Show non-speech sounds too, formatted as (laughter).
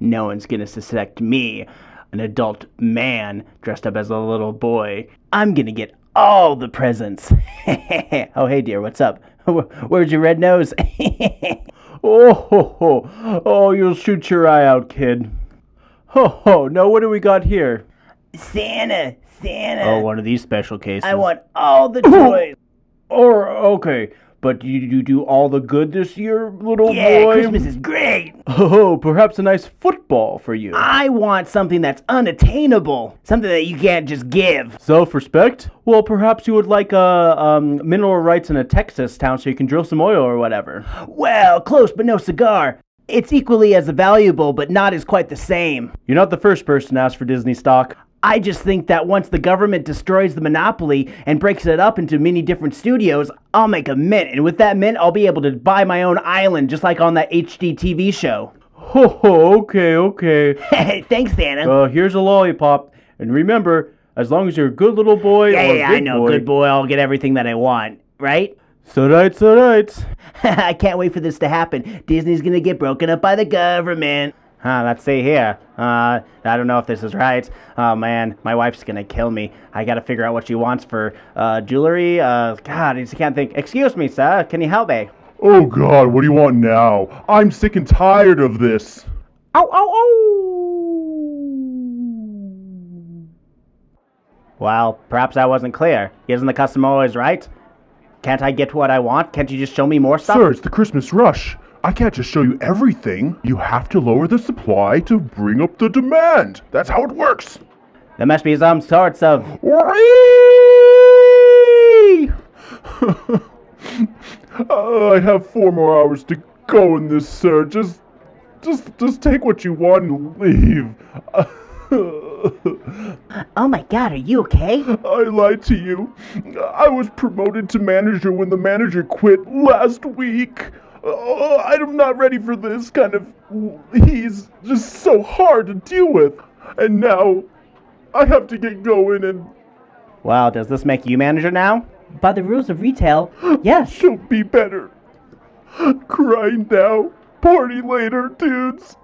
no one's gonna suspect me, an adult man dressed up as a little boy. I'm gonna get all the presents. (laughs) oh, hey, dear, what's up? (laughs) Where's your red nose? (laughs) oh, ho, ho. oh, you'll shoot your eye out, kid. Ho, ho. Now, what do we got here? Santa, Santa. Oh, one of these special cases. I want all the toys. Or, okay. But you, you do all the good this year, little yeah, boy? Christmas is great. Oh, perhaps a nice football for you. I want something that's unattainable, something that you can't just give. Self-respect? Well, perhaps you would like uh, um, mineral rights in a Texas town so you can drill some oil or whatever. Well, close but no cigar. It's equally as valuable, but not as quite the same. You're not the first person to ask for Disney stock. I just think that once the government destroys the monopoly and breaks it up into many different studios, I'll make a mint, and with that mint, I'll be able to buy my own island, just like on that HGTV show. Ho ho, okay, okay. (laughs) Thanks, Santa. Uh, here's a lollipop, and remember, as long as you're a good little boy yeah, yeah, I know, boy, good boy, I'll get everything that I want, right? So right, so right. (laughs) I can't wait for this to happen. Disney's gonna get broken up by the government. Huh, let's see here. Uh, I don't know if this is right. Oh man, my wife's gonna kill me. I gotta figure out what she wants for uh, jewelry. Uh, God, I just can't think. Excuse me, sir. Can you help me? Oh God, what do you want now? I'm sick and tired of this. Ow, ow, ow! Well, perhaps I wasn't clear. Isn't the customer always right? Can't I get what I want? Can't you just show me more stuff? Sir, it's the Christmas rush. I can't just show you everything. You have to lower the supply to bring up the demand. That's how it works. There must be some sorts of. Whee! Uh, (laughs) I have four more hours to go in this, sir. Just, just, just take what you want and leave. (laughs) Oh my god, are you okay? I lied to you. I was promoted to manager when the manager quit last week. Uh, I'm not ready for this kind of. He's just so hard to deal with. And now I have to get going and Well, does this make you manager now? By the rules of retail, (gasps) yes. she'll be better. Cry now, party later, dudes.